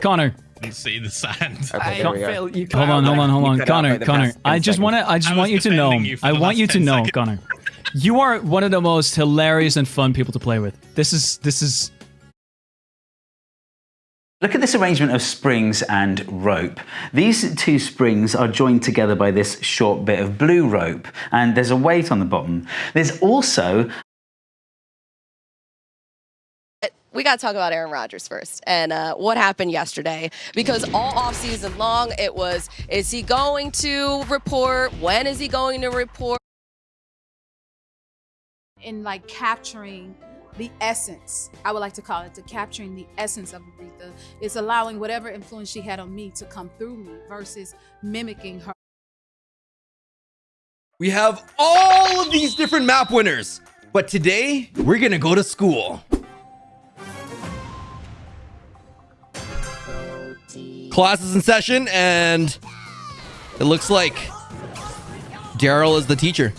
Connor, and see the sand. Okay, I here don't we go. feel you. Hold on, hold on, hold on, cut out Connor, Connor. I just want to, I just I want you to know. defending you for I want you to know, seconds. Connor. You are one of the most hilarious and fun people to play with. This is, this is. Look at this arrangement of springs and rope. These two springs are joined together by this short bit of blue rope, and there's a weight on the bottom. There's also we got to talk about Aaron Rodgers first and uh, what happened yesterday because all offseason long it was is he going to report? When is he going to report? In like capturing the essence. I would like to call it the capturing the essence of Aretha. It's allowing whatever influence she had on me to come through me versus mimicking her. We have all of these different map winners, but today we're gonna go to school. Class is in session, and it looks like Daryl is the teacher.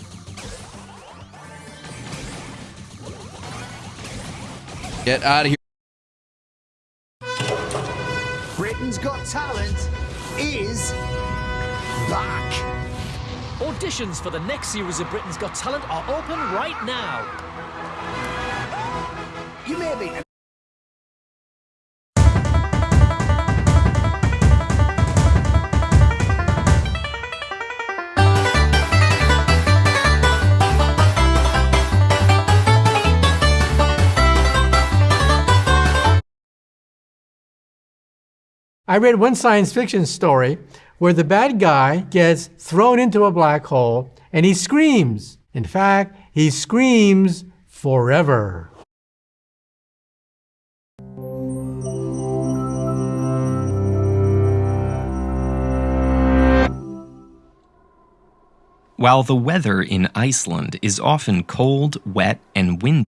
Get out of here. Britain's Got Talent is back. Auditions for the next series of Britain's Got Talent are open right now. You may be. I read one science fiction story where the bad guy gets thrown into a black hole and he screams. In fact, he screams forever. While the weather in Iceland is often cold, wet, and windy,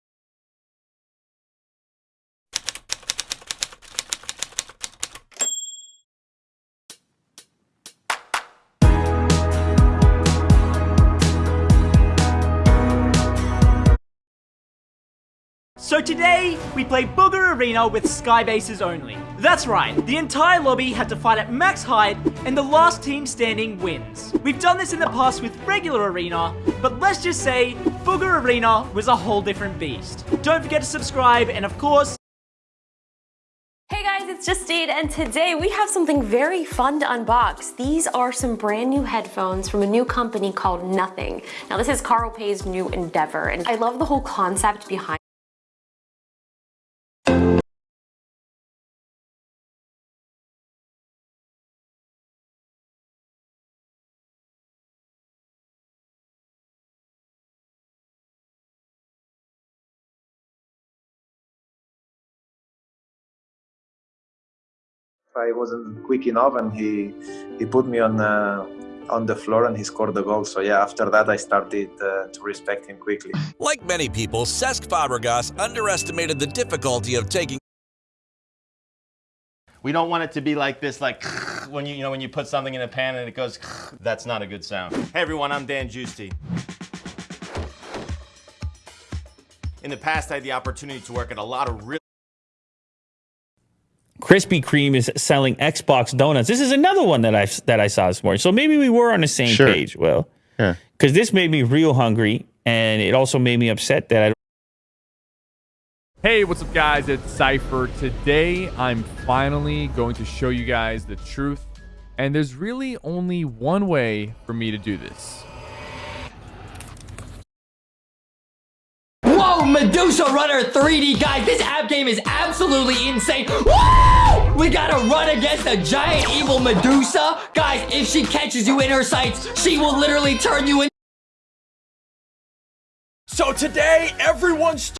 So today, we play Booger Arena with Skybases only. That's right, the entire lobby had to fight at max height, and the last team standing wins. We've done this in the past with regular Arena, but let's just say, Booger Arena was a whole different beast. Don't forget to subscribe, and of course, Hey guys, it's Justine, and today we have something very fun to unbox. These are some brand new headphones from a new company called Nothing. Now this is Carl Pei's new endeavor, and I love the whole concept behind I wasn't quick enough, and he he put me on uh, on the floor, and he scored the goal. So yeah, after that, I started uh, to respect him quickly. Like many people, Cesc Fabregas underestimated the difficulty of taking We don't want it to be like this, like when you you know when you put something in a pan and it goes. That's not a good sound. Hey everyone, I'm Dan Giusti. In the past, I had the opportunity to work at a lot of really Krispy Kreme is selling Xbox donuts. This is another one that I that I saw this morning. So maybe we were on the same Sure. page. Well, Yeah. because this made me real hungry, and it also made me upset that I. Hey, what's up, guys? It's Cypher. Today, I'm finally going to show you guys the truth, and there's really only one way for me to do this. Medusa Runner 3D, guys, this app game is absolutely insane. Woo! We gotta run against a giant evil Medusa. Guys, if she catches you in her sights, she will literally turn you in. So today, everyone's